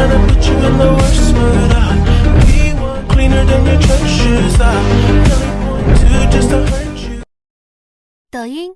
trying to put you in the worst mood. I be one cleaner than your I really want to just to hurt you. 抖音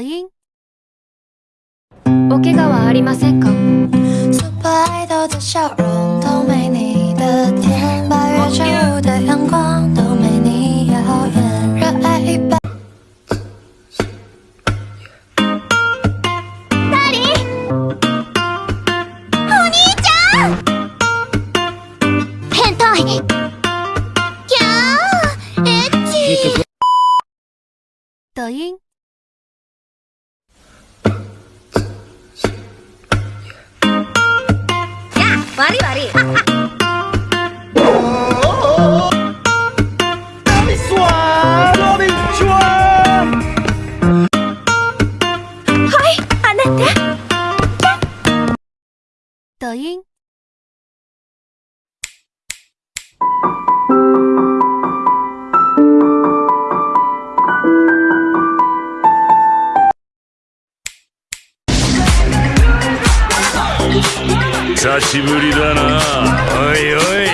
病おはありませんか？抖音。悪い悪いはいあなた。抖音。久しぶりだな。おいおい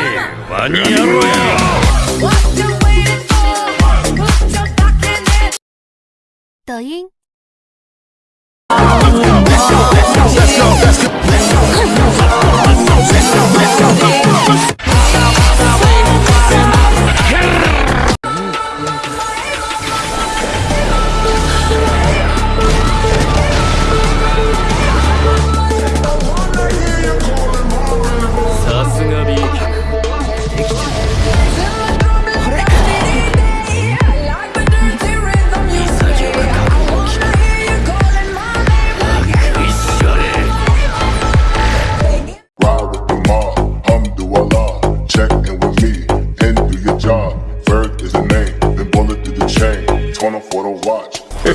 黒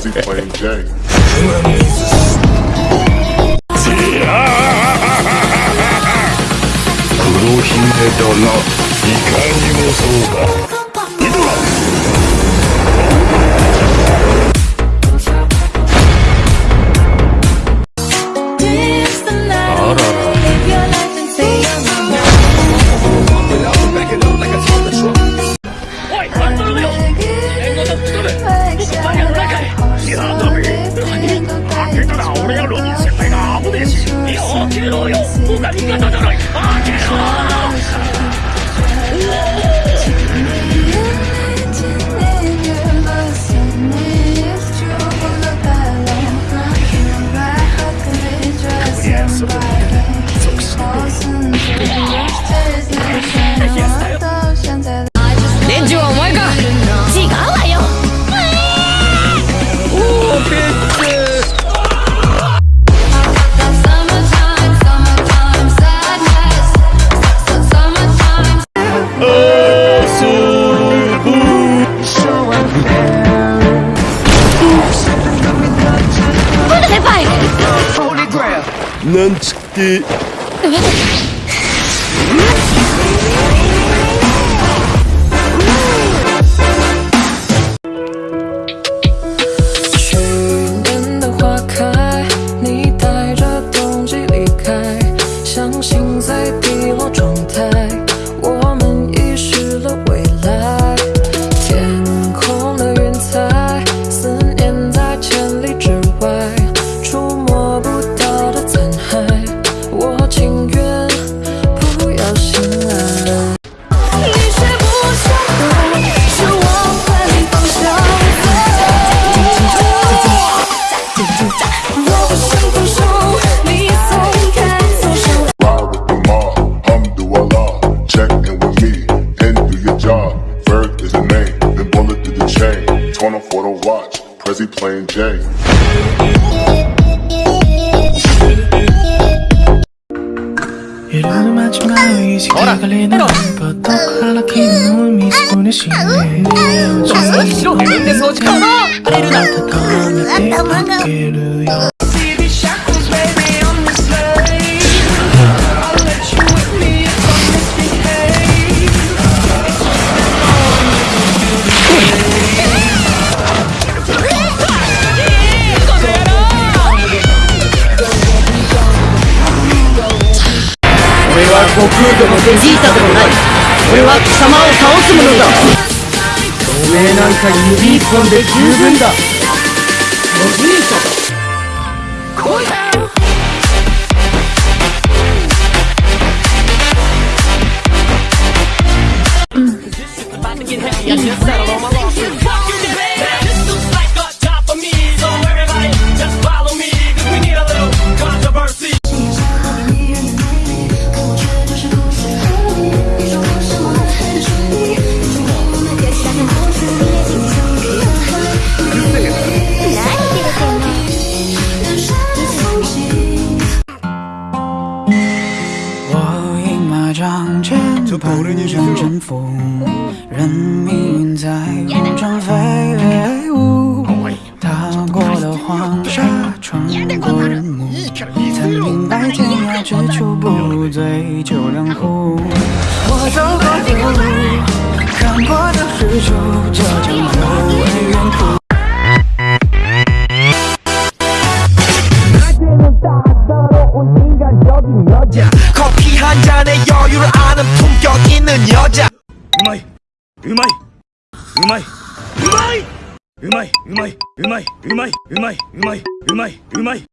姫殿だないかにもそうだ。no, no. なんちって he playing Jay. 이러는 마지막에 시작을리는 버떡 할락히는 몸이 손에 시네 너무 싫어 내면에서 잡아 아래로 나타나며 내 어깨를 は悟空でもベジータでもない。俺は貴様を倒すものだ。おめえなんか指一本で十分だ。上飞舞，踏过了黄沙，穿过沙漠，曾明白天涯只处不醉，就让步。我走过的路，看过的日出，这就是我沿途。喝啤酒，うまいうまいうまいうまいうまいうまいうまいうまい